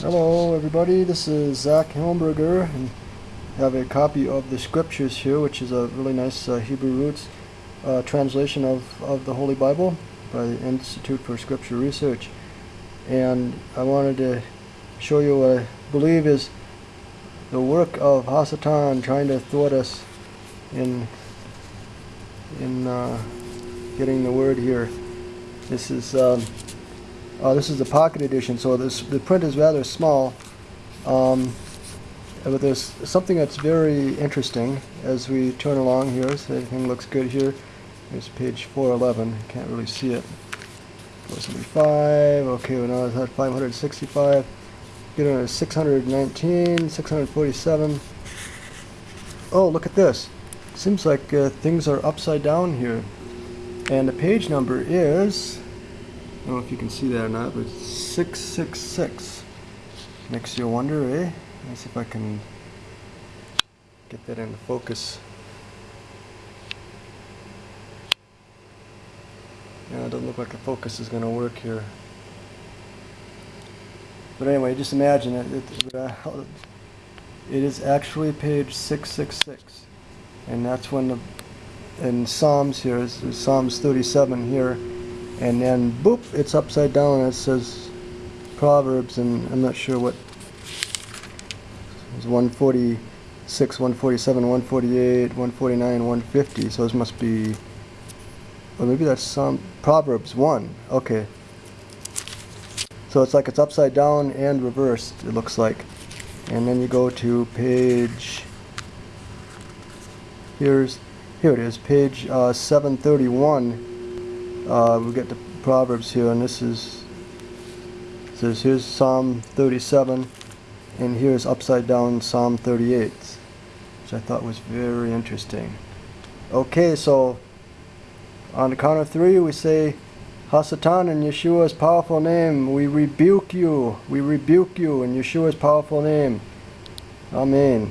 Hello everybody, this is Zach Helmberger and I have a copy of the scriptures here which is a really nice uh, Hebrew roots uh, translation of, of the Holy Bible by the Institute for Scripture Research and I wanted to show you what I believe is the work of Hasatan trying to thwart us in in uh, getting the word here. This is um, uh, this is the pocket edition, so this the print is rather small. Um, but there's something that's very interesting as we turn along here. So everything looks good here. Here's page 411. Can't really see it. 475. Okay, well now it's at 565. Get on 619, 647. Oh, look at this. Seems like uh, things are upside down here. And the page number is I don't know if you can see that or not, but 666. Makes you wonder, eh? Let's see if I can get that into focus. Yeah, it doesn't look like the focus is going to work here. But anyway, just imagine it. It, uh, it is actually page 666. And that's when the, in Psalms here, is Psalms 37 here, and then boop it's upside down. And it says Proverbs and I'm not sure what. It's 146 147 148 149 150 so this must be or maybe that's some Proverbs 1 okay. So it's like it's upside down and reversed it looks like. And then you go to page here's here it is page uh, 731 uh, we get the Proverbs here, and this is says here's Psalm 37, and here's upside down Psalm 38, which I thought was very interesting. Okay, so on the count of three, we say, Hasatan in Yeshua's powerful name, we rebuke you, we rebuke you in Yeshua's powerful name. Amen.